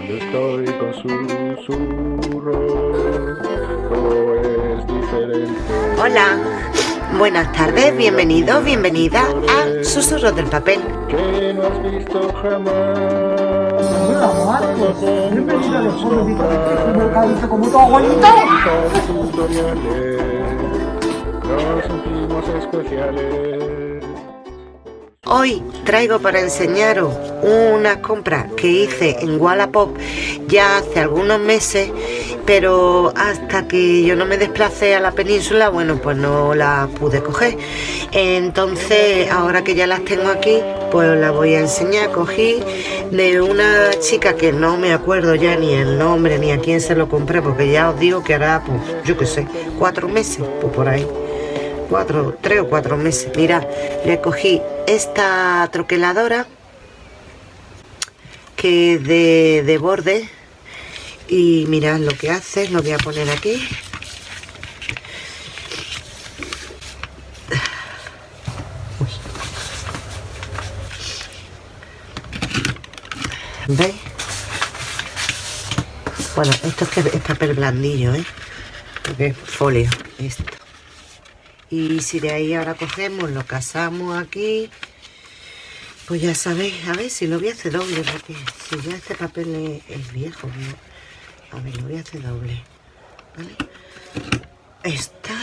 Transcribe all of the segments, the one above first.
Cuando estoy con susurro, todo es diferente. Hola, buenas tardes, bienvenido, bienvenida a Susurros del Papel. Que no has visto jamás. Siempre he los pobres y como caído como tu abuelito. Tutoriales nos sentimos especiales. Hoy traigo para enseñaros una compra que hice en Wallapop ya hace algunos meses, pero hasta que yo no me desplacé a la península, bueno, pues no la pude coger. Entonces, ahora que ya las tengo aquí, pues las voy a enseñar. Cogí de una chica que no me acuerdo ya ni el nombre ni a quién se lo compré, porque ya os digo que hará, pues, yo qué sé, cuatro meses, pues por ahí cuatro, tres o cuatro meses. Mira, le cogí esta troqueladora que es de, de borde y mirad lo que hace, lo voy a poner aquí. ¿Veis? Bueno, esto es que es papel blandillo, ¿eh? Porque es folio, esto y si de ahí ahora cogemos lo casamos aquí pues ya sabéis a ver si lo voy a hacer doble porque si ya este papel es, viejo a ver lo voy a hacer doble ¿vale? esta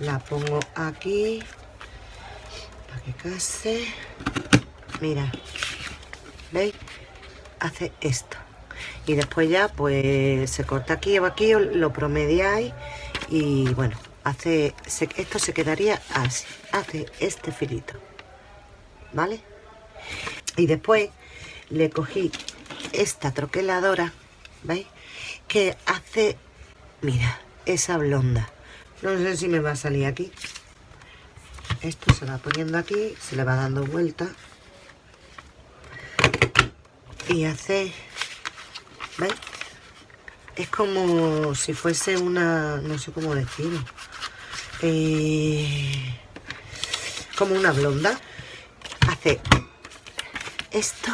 la pongo aquí para que case. Mira veis hace esto. Y después ya pues se corta aquí o aquí lo promediáis y bueno hace esto se quedaría así hace este filito vale y después le cogí esta troqueladora veis que hace mira esa blonda. No sé si me va a salir aquí. Esto se va poniendo aquí se le va dando vuelta. Y hace ¿veis? es como si fuese una no sé cómo decirlo eh, como una blonda. Hace esto.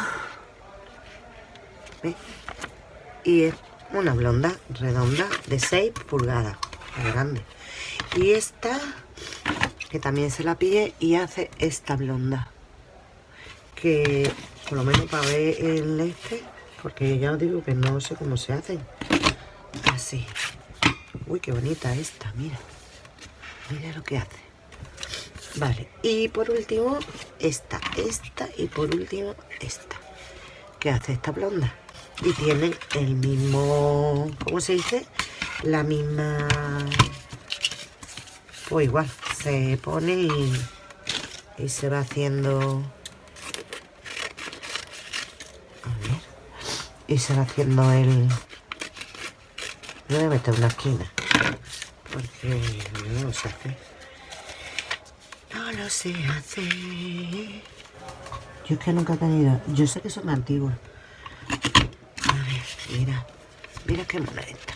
Y es una blonda redonda de 6 pulgadas grande. Y esta que también se la pille y hace esta blonda. Que por lo menos para ver el este porque ya os digo que no sé cómo se hacen. Así. Uy qué bonita esta mira mira lo que hace. Vale y por último esta esta y por último esta. Que hace esta blonda y tienen el mismo ¿cómo se dice? la misma pues igual se pone y, y se va haciendo a ver y se va haciendo el voy a meter una esquina lo sé hacer. No lo sé hacer. Yo es que nunca he tenido... Yo sé que son antiguos. A ver, mira. Mira qué mona esta.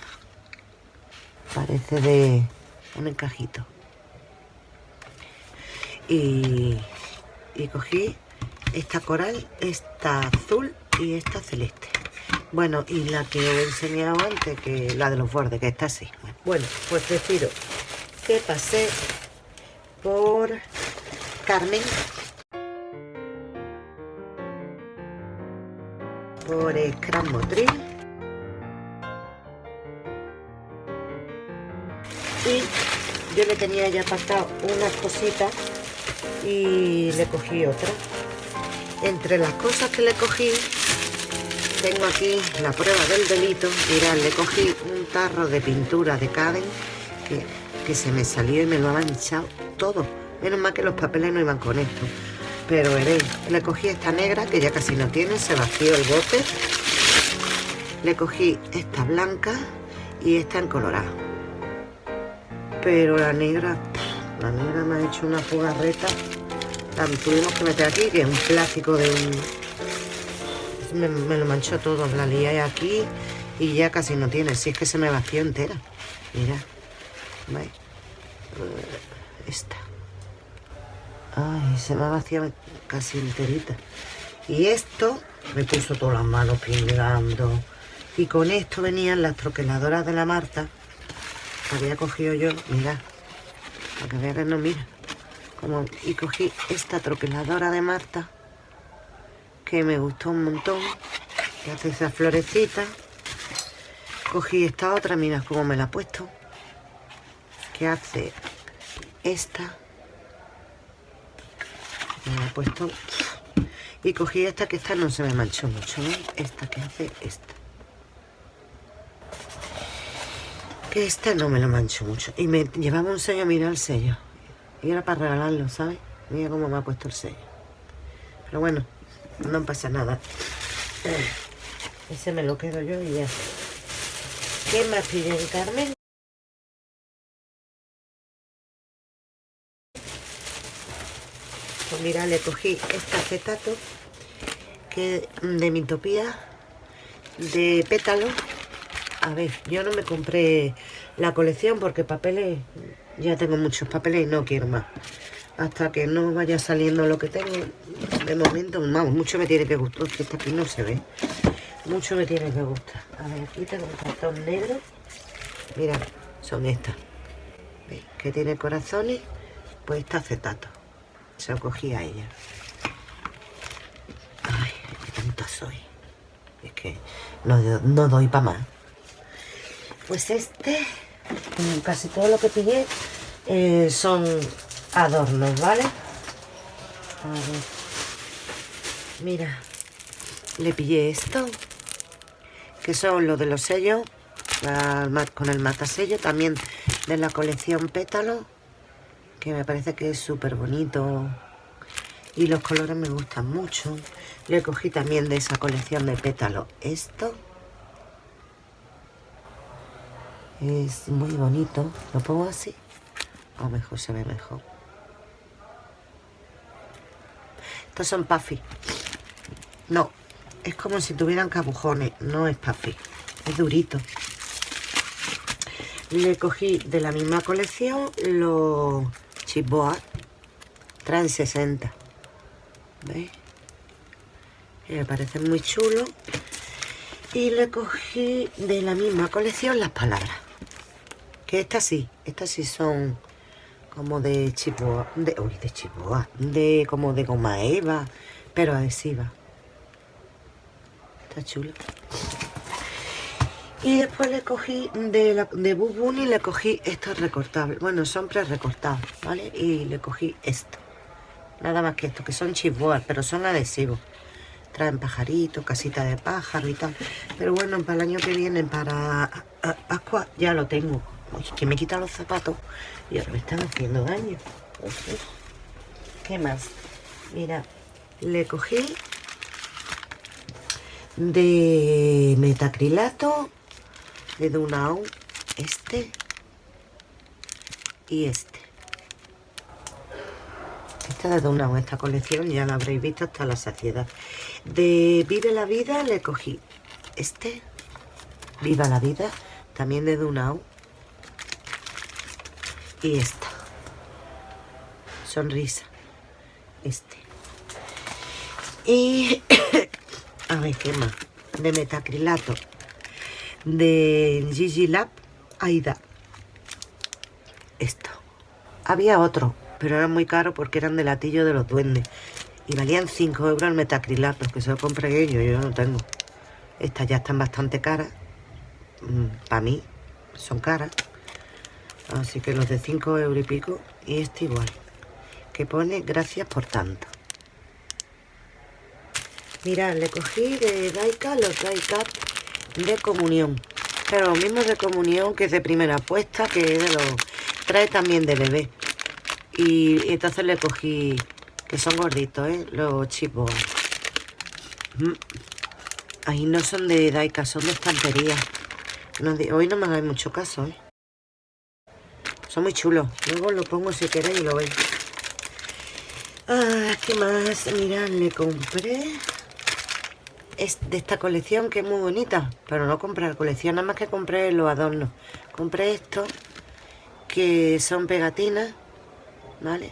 Parece de un encajito. Y, y cogí esta coral, esta azul y esta celeste. Bueno, y la que os he enseñado antes, que la de los bordes, que está así. Bueno, pues decido que pasé por Carmen, por Motril. Y yo le tenía ya pasado unas cositas y le cogí otra. Entre las cosas que le cogí tengo aquí la prueba del delito. Mirad, le cogí un tarro de pintura de Caden que, se me salió y me lo ha manchado todo. Menos mal que los papeles no iban con esto. Pero veréis, le cogí esta negra que ya casi no tiene, se vació el bote. Le cogí esta blanca y esta en colorado. Pero la negra, la negra me ha hecho una jugarreta. La tuvimos que meter aquí, que es un plástico de un me, lo manchó todo, la lié aquí y ya casi no tiene, si es que se me vació entera. Mira. Eh, esta. Ay, se me ha vaciado casi enterita. Y esto Me puso todas las manos pingando. Y con esto venían las troqueladoras de la Marta. que Había cogido yo, mira. Para que vean que no mira. Como, y cogí esta troqueladora de Marta. Que me gustó un montón. Que hace esa florecita. Cogí esta otra, mira cómo me la he puesto. Que hace esta. Me la he puesto. Y cogí esta, que esta no se me manchó mucho. Esta que hace esta. Que esta no me la mancho mucho. Y me llevaba un sello, mira el sello. Y era para regalarlo, ¿sabes? Mira cómo me ha puesto el sello. Pero bueno, no pasa nada. Ese me lo quedo yo y ya. ¿Qué más piden, Carmen? Pues mira, le cogí este acetato que de mi topía de pétalo. A ver, yo no me compré la colección porque papeles, ya tengo muchos papeles y no quiero más. Hasta que no vaya saliendo lo que tengo, de momento, vamos, mucho me tiene que gustar, que esta aquí no se ve. Mucho me tiene que gustar. A ver, aquí tengo un cartón negro. Mira, son estas. ¿Veis? Que tiene corazones, pues está acetato. Se lo cogí a ella. Ay, qué tonta soy. Es que no, no doy para más. Pues este, casi todo lo que pillé eh, son adornos, ¿vale? A ver. Mira, le pillé esto, que son los de los sellos, con el matasello, también de la colección Pétalo, que me parece que es súper bonito y los colores me gustan mucho. Le cogí también de esa colección de Pétalo esto. Es muy bonito. ¿Lo pongo así? O mejor se ve mejor. Estos son puffy. No, es como si tuvieran cabujones. No es puffy. Es durito. Le cogí de la misma colección los chipboa. Traen 60. ¿Veis? Me parecen muy chulos. Y le cogí de la misma colección las palabras. Que estas sí, estas sí son como de chipoa, de, uy, de chipoa, de como de goma eva, pero adhesiva. Está chulo. Y después le cogí de, la, de Boo Bunny, le cogí estos recortables. Bueno, son pre-recortables, ¿vale? Y le cogí esto. Nada más que esto, que son chisboas, pero son adhesivos. Traen pajaritos, casita de pájaro y tal. Pero bueno, para el año que viene, para Pascua, ya lo tengo. Uy, que me quita los zapatos y ahora me están haciendo daño. ¿Qué más? Mira, le cogí de metacrilato, de Dunau, este y este. Esta de Dunau, esta colección ya la habréis visto hasta la saciedad. De Vive la Vida le cogí este, Viva la Vida, también de Dunau. Y esta, Sonrisa, este. Y, a ver, ¿qué más? De metacrilato, de Gigi Lab, Aida. Esto. Había otro, pero eran muy caros porque eran de latillo de los duendes. Y valían 5 euros el metacrilato, que se lo compré yo, yo no tengo. Estas ya están bastante caras. Para mí, son caras. Así que los de 5 euros y pico. Y este igual. Que pone gracias por tanto. Mirad, le cogí de Daika los Daika de comunión. Pero lo mismo de comunión que es de primera puesta, que de los... Trae también de bebé. Y, y entonces le cogí, que son gorditos, ¿eh? Los chipos. Mm. Ahí no son de Daika, son de estantería. No hoy no me hagáis mucho caso, ¿eh? Muy chulos. Luego lo pongo si queréis y lo veis. Ah, ¿qué más? Mirad, le compré es de esta colección que es muy bonita. Pero no compré la colección, nada más que compré los adornos. Compré estos que son pegatinas, ¿vale?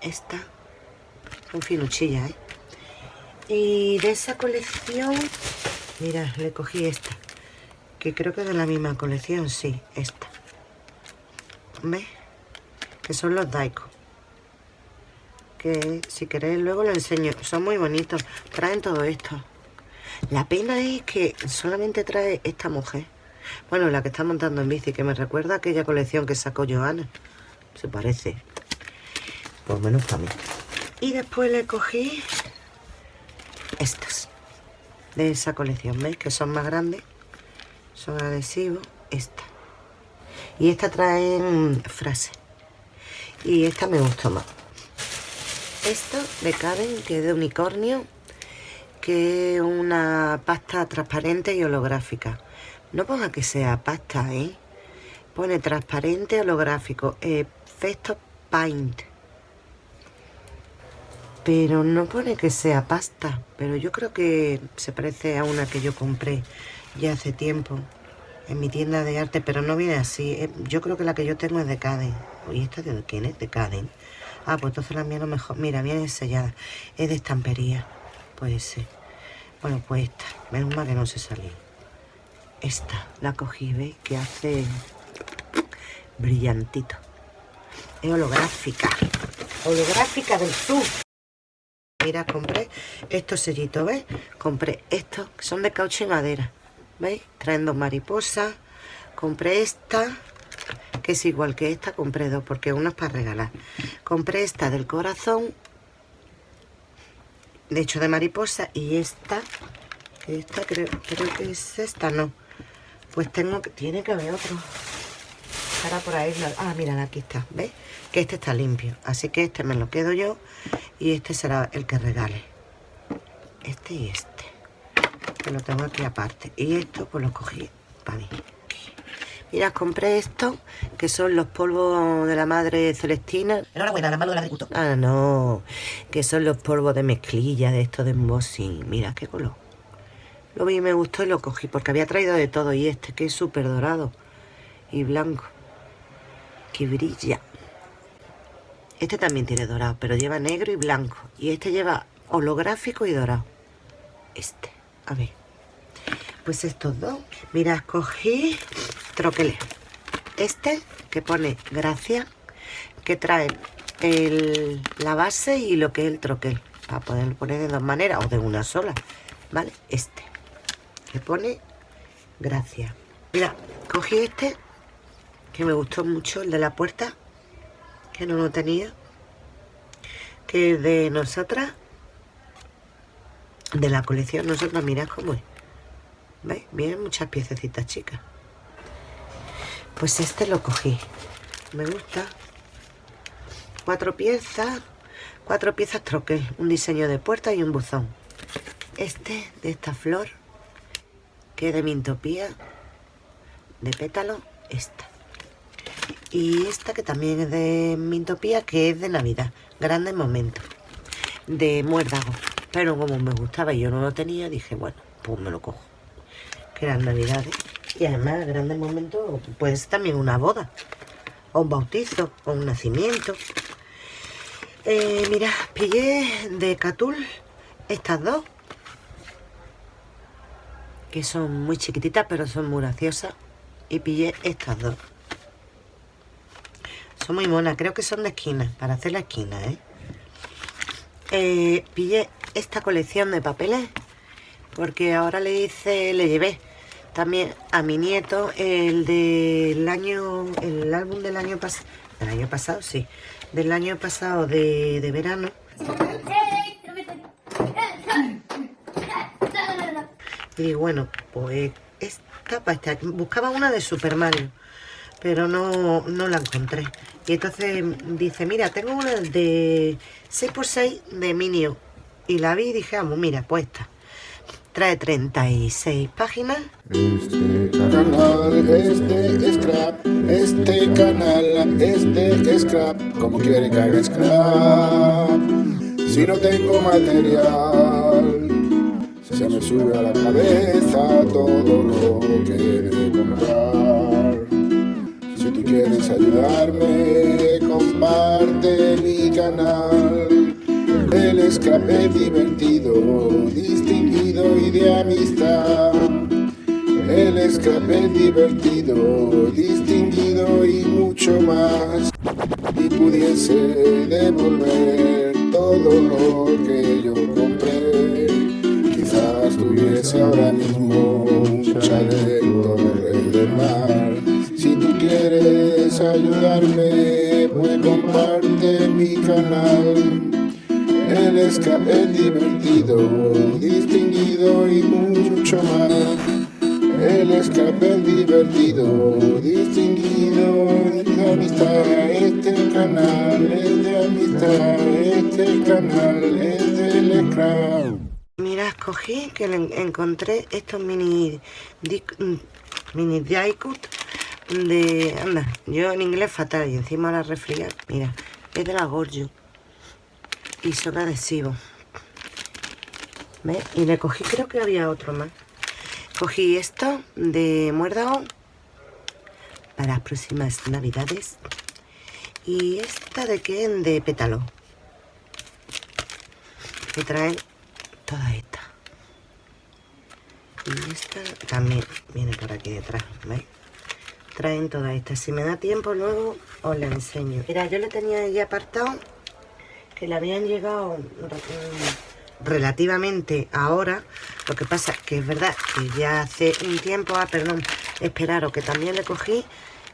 Esta. Son finuchillas, ¿eh? Y de esa colección, mira, le cogí esta. Que creo que es de la misma colección, sí, esta. ¿Ves? Que son los Daiko. Que si queréis luego lo enseño. Son muy bonitos. Traen todo esto. La pena es que solamente trae esta mujer. Bueno, la que está montando en bici, que me recuerda aquella colección que sacó Joana. Se parece. Por menos para mí. Y después le cogí estas. De esa colección, ¿veis? Que son más grandes. Son adhesivos. Esta. Y esta traen frases. Y esta me gustó más. Esta de Karen, que es de unicornio, que es una pasta transparente y holográfica. No ponga que sea pasta, ¿eh? Pone transparente holográfico, efecto paint. Pero no pone que sea pasta. Pero yo creo que se parece a una que yo compré ya hace tiempo en mi tienda de arte, pero no viene así. Eh, yo creo que la que yo tengo es de Caden. Oye, ¿esta de quién es? De Caden. Ah, pues entonces la mía no mejor. Mira, viene sellada. Es de estampería. Puede ser. Bueno, pues esta. Menos mal que no se salió. Esta la cogí, ¿veis? Que hace brillantito. Es holográfica. Holográfica del sur. Mira, compré estos sellitos, ¿ves? Compré estos, que son de caucho y madera. ¿Veis? Traen dos mariposas. Compré esta, que es igual que esta. Compré dos, porque una es para regalar. Compré esta del corazón, de hecho de mariposa. Y esta, esta creo, creo que es esta, no. Pues tengo que, tiene que haber otro. Estará por ahí. Ah, mira, aquí está, ¿ves? Que este está limpio. Así que este me lo quedo yo. Y este será el que regale. Este y este que lo tengo aquí aparte. Y esto pues lo cogí para mí. Mira compré esto que son los polvos de la madre celestina. Enhorabuena la mano del agricultor ah no que son los polvos de mezclilla de esto de embossing. Mira qué color. Lo vi y me gustó y lo cogí porque había traído de todo y este que es súper dorado y blanco. Que brilla. Este también tiene dorado pero lleva negro y blanco. Y este lleva holográfico y dorado. Este a ver. Pues estos dos. Mira, escogí troqueles. Este que pone gracia, que trae el, la base y lo que es el troquel. Para poder poner de dos maneras o de una sola. ¿Vale? Este. Que pone gracia. Mira, cogí este que me gustó mucho, el de la puerta, que no lo tenía. Que es de nosotras de la colección nosotros mirad cómo es. ¿veis? vienen muchas piececitas chicas. Pues este lo cogí. Me gusta. Cuatro piezas cuatro piezas troquel un diseño de puerta y un buzón. Este de esta flor que es de mintopía de pétalo esta. Y esta que también es de mintopía que es de navidad. Grande momento de muérdago pero como me gustaba y yo no lo tenía, dije, bueno, pues me lo cojo. Que eran navidades. Y además, grandes momentos, puede ser también una boda. O un bautizo, o un nacimiento. Eh, mira, pillé de Catul estas dos. Que son muy chiquititas, pero son muy graciosas. Y pillé estas dos. Son muy monas, creo que son de esquina, para hacer la esquina, ¿eh? eh pillé esta colección de papeles porque ahora le hice, le llevé también a mi nieto el del año, el álbum del año pasado, del año pasado, sí, del año pasado de, de verano. Y bueno, pues esta, esta, buscaba una de Super Mario, pero no, no la encontré. Y entonces dice, mira, tengo una de 6x6 de Minio y la vi y dije, vamos, mira, pues esta. Trae 36 páginas. Este canal es de scrap, este canal es de scrap, como quiere que haga scrap. Si no tengo material, se me sube a la cabeza todo lo que de comprar. Si tú quieres ayudarme, comparte mi canal escape divertido distinguido y de amistad. El escape divertido, distinguido y mucho más. Y pudiese devolver todo lo que yo compré. Quizás tuviese ahora mismo un chaleco de mar. Si tú quieres ayudarme, pues comparte mi canal. El escape divertido, distinguido y mucho más. El escape divertido, distinguido de amistad. Este canal es de amistad, este canal es del scrap. Mira, escogí que encontré estos mini mm, mini die-cut de... Anda, yo en inglés fatal y encima la refriar. Mira, es de la Gorgio y son adhesivos. ¿Ves? Y le cogí, creo que había otro más. Cogí esto de muérdago para las próximas navidades. Y esta de que de pétalo. Que traen toda esta. Y esta también viene por aquí detrás, ¿veis? Traen toda esta. Si me da tiempo luego os la enseño. Mira, yo le tenía ya apartado que le habían llegado relativamente ahora. Lo que pasa que es verdad que ya hace un tiempo, ah, perdón, esperaros que también le cogí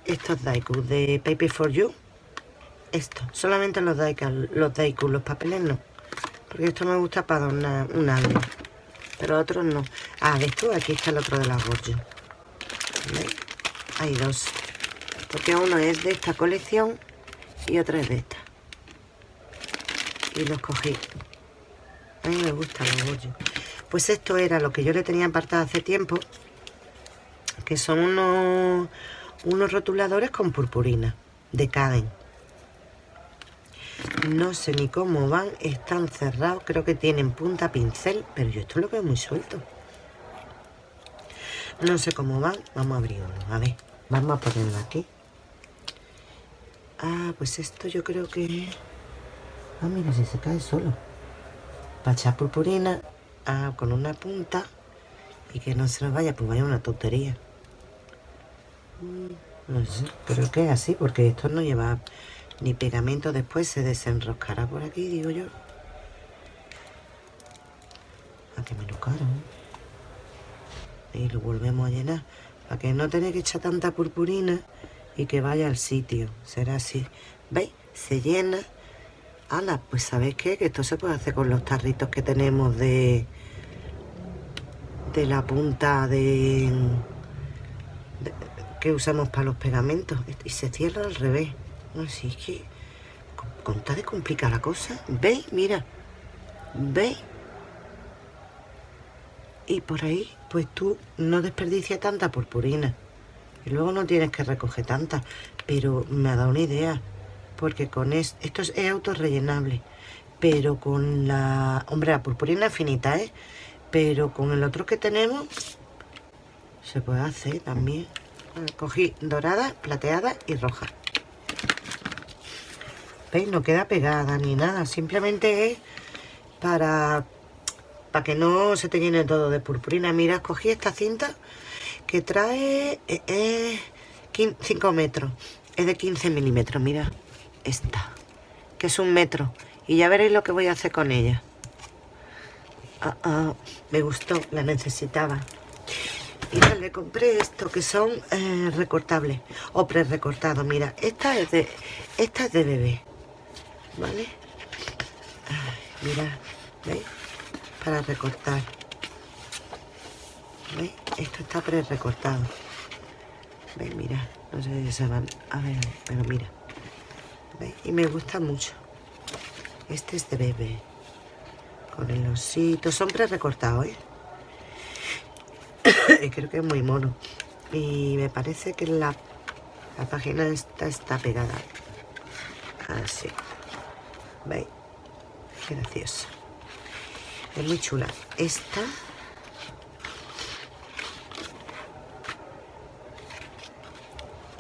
estos daikus de Paper for You. Esto, solamente los daikus, los daikus, los papeles no. Porque esto me gusta para una, un álbum. Pero otros no. Ah, de esto, aquí está el otro de la Gorgio. Hay dos. Porque uno es de esta colección y otro es de esta y los cogí. A mí me gustan los bollos. Pues esto era lo que yo le tenía apartado hace tiempo, que son unos, unos rotuladores con purpurina de Caden. No sé ni cómo van, están cerrados, creo que tienen punta pincel, pero yo esto lo veo muy suelto. No sé cómo van, vamos a abrir uno, a ver, vamos a ponerlo aquí. Ah, pues esto yo creo que... Ah, mira, si se cae solo. Echar purpurina ah, con una punta y que no se nos vaya, pues vaya una tontería. Mm, no sé, pero que es así, porque esto no lleva ni pegamento. Después se desenroscará por aquí, digo yo. A que me lo caro. Y lo volvemos a llenar. Para que no tenga que echar tanta purpurina y que vaya al sitio. Será así. ¿Veis? Se llena Ala, pues ¿sabéis qué? Que esto se puede hacer con los tarritos que tenemos de... De la punta de... que usamos para los pegamentos. Y se cierra al revés. Si es que... Con, de complicar la cosa. ¿Veis? Mira. ¿Veis? Y por ahí, pues tú no desperdicias tanta purpurina. Y luego no tienes que recoger tanta. Pero me ha dado una idea porque con esto, esto es, autorrellenable, pero con la, hombre, la purpurina finita, ¿eh? Pero con el otro que tenemos, se puede hacer también. Cogí dorada, plateada y roja. ¿Veis? No queda pegada ni nada, simplemente es para, para que no se te llene todo de purpurina. Mira, cogí esta cinta que trae 5 eh, eh, metros, es de 15 milímetros, mira esta, que es un metro. Y ya veréis lo que voy a hacer con ella. Ah, ah, me gustó, la necesitaba. Y le compré esto, que son eh, recortables o pre-recortados. Mira, esta es de esta es de bebé, ¿vale? mira, ¿veis? Para recortar. ¿Veis? Esto está pre-recortado. Mira, no sé si se van a ver, pero mira. Y me gusta mucho. Este es de bebé. Con el osito. Son pre-recortados, ¿eh? Creo que es muy mono. Y me parece que la, la página esta está pegada. Así. ¿Veis? Qué gracioso. Es muy chula. Esta...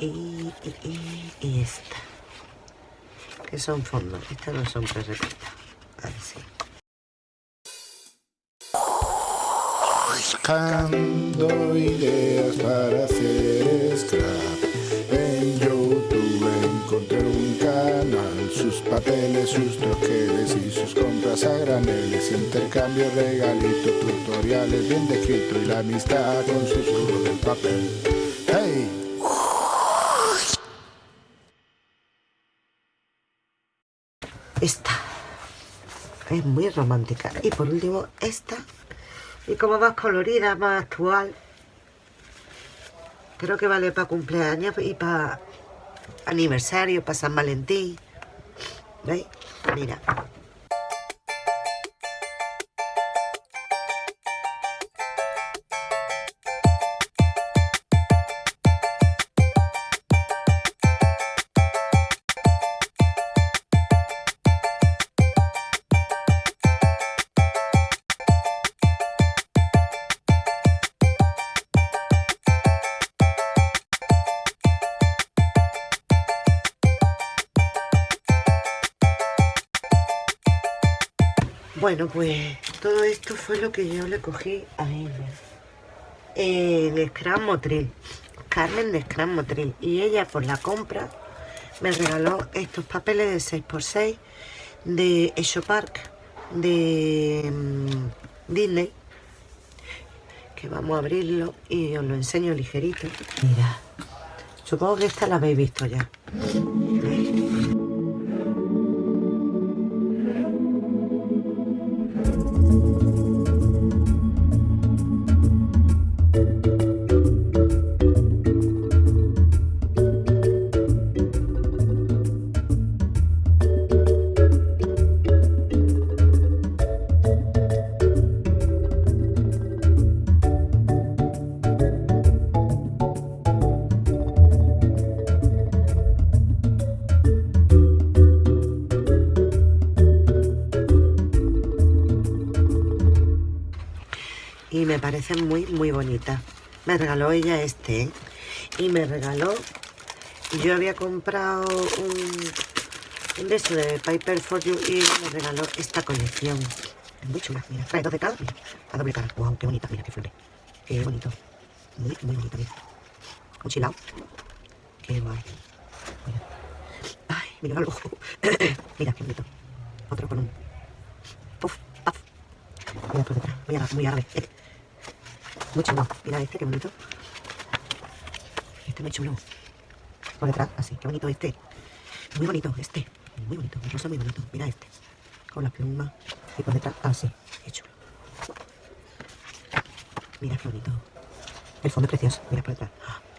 Y, esta que son fondos. Estas no son pre-recortadas. Así. buscando ideas para hacer scrap. En YouTube encontré un canal, sus papeles, sus troqueles y sus compras a graneles, intercambio, regalito, tutoriales bien descrito y la amistad con sus del papel. Muy romántica. Y por último, esta. Y como más colorida, más actual. Creo que vale para cumpleaños y para aniversario, para San Valentín. ¿Veis? Mira. Bueno, pues todo esto fue lo que yo le cogí a ella. En Scrum Motril. Carmen de Scrum Motril. Y ella por la compra me regaló estos papeles de 6x6 de Esho Park de mm, Disney. Que vamos a abrirlo y os lo enseño ligerito. Mira, supongo que esta la habéis visto ya. Y me parece muy muy bonita. Me regaló ella este ¿eh? y me regaló yo había comprado un, un de eso de Piper for You y me regaló esta colección. Muy chula, mira, trae dos de cada mira, a doble cara, wow, qué bonita, mira, qué flores qué bonito, muy, muy bonito, mira. Un chilao. Qué guay. Mira, ay, mira el ojo. Mira, qué bonito. Otro con un puff, puff mira por detrás, muy árabe, muy árabe muy chulo. Mira este, qué bonito. Este muy chulo. Por detrás, así. Qué bonito este. Muy bonito este. Muy bonito. Un rosa muy bonito. Mira este. Con las plumas. Y por detrás, así. Qué chulo. Mira qué bonito. El fondo es precioso. Mira por detrás.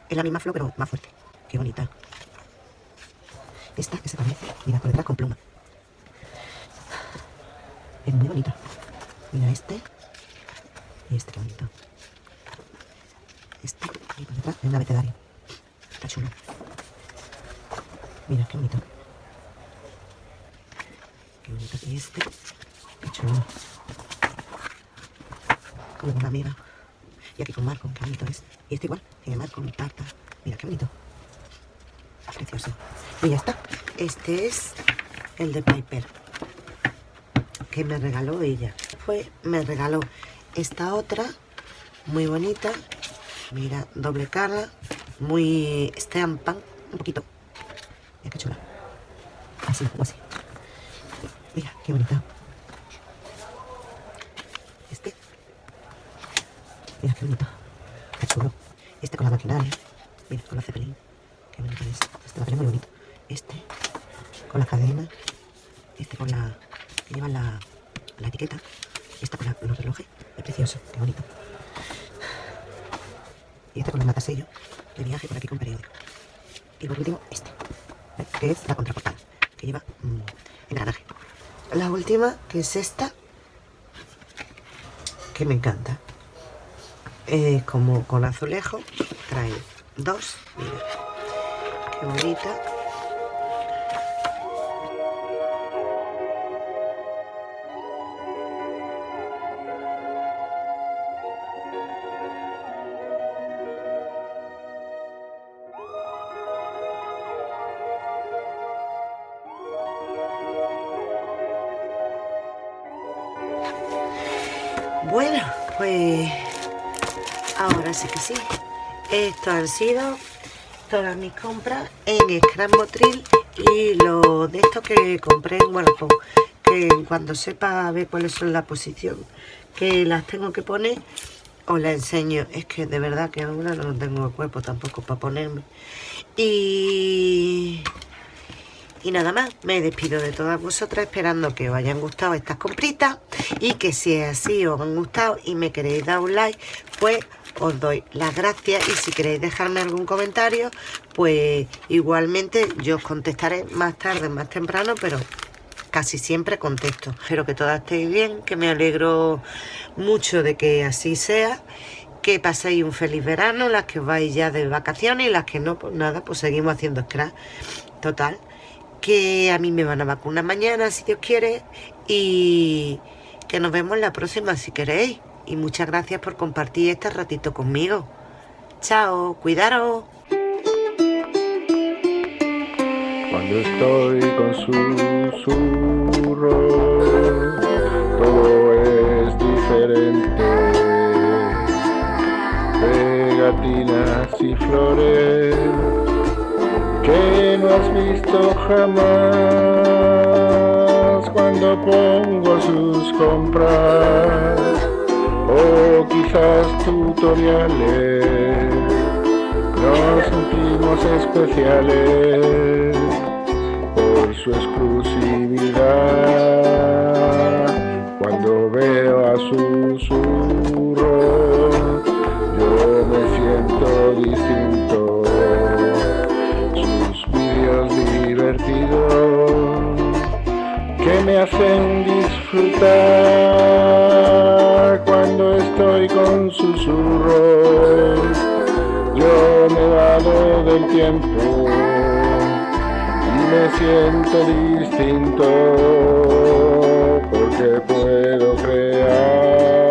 Es la misma flor, pero más fuerte. Qué bonita. Esta que se parece. Mira por detrás con pluma. Es muy bonita. Mira este. Y este, bonito. Este, ahí por detrás, es un abecedario. Está chulo. Mira, qué bonito. Qué bonito. Y este, qué chulo. Como una amiga. Y aquí con Marco, qué bonito es. Y este igual, tiene Marco, tarta. Mira, qué bonito. Precioso. Y ya está. Este es el de Piper. Que me regaló ella. Fue, me regaló esta otra, muy bonita, Mira, doble cara, muy steampunk, un poquito. Mira qué chula. Así, o así. Mira, qué bonita. Este. Mira, qué bonito. Qué chulo. Este con la maquinaria. Mira, con la cepelín. Qué bonito es. Este papel es muy bonito. Este con la cadena. Este con la... que lleva la, la etiqueta. Esta con los relojes. Es precioso. Qué bonito. Y este con el matasello de viaje por aquí con periódico. Y por último, este, que es la contraportada, que lleva mmm, engranaje. La última, que es esta, que me encanta. Eh, como con azulejo, trae dos, mira, qué bonita. Pues Ahora sí que sí. Esto han sido todas mis compras en Scrap Motril y lo de esto que compré en Wallapop. Que cuando sepa ver cuáles son la posición que las tengo que poner, os la enseño. Es que de verdad que ahora no tengo el cuerpo tampoco para ponerme. Y... Y nada más, me despido de todas vosotras esperando que os hayan gustado estas compritas y que si es así os han gustado y me queréis dar un like, pues os doy las gracias y si queréis dejarme algún comentario, pues igualmente yo os contestaré más tarde, más temprano, pero casi siempre contesto. Espero que todas estéis bien, que me alegro mucho de que así sea que paséis un feliz verano, las que vais ya de vacaciones y las que no, pues nada, pues seguimos haciendo scratch. Total, que a mí me van a vacunar mañana, si Dios quiere, y que nos vemos la próxima si queréis. Y muchas gracias por compartir este ratito conmigo. Chao, cuidaros. Cuando estoy con susurros, todo es diferente. Pegatinas y flores que no has visto jamás cuando pongo sus compras. O quizás tutoriales nos sentimos especiales por su exclusividad. Cuando veo a susurro yo me siento distinto me hacen disfrutar cuando estoy con susurros. Yo me valo del tiempo y me siento distinto porque puedo crear.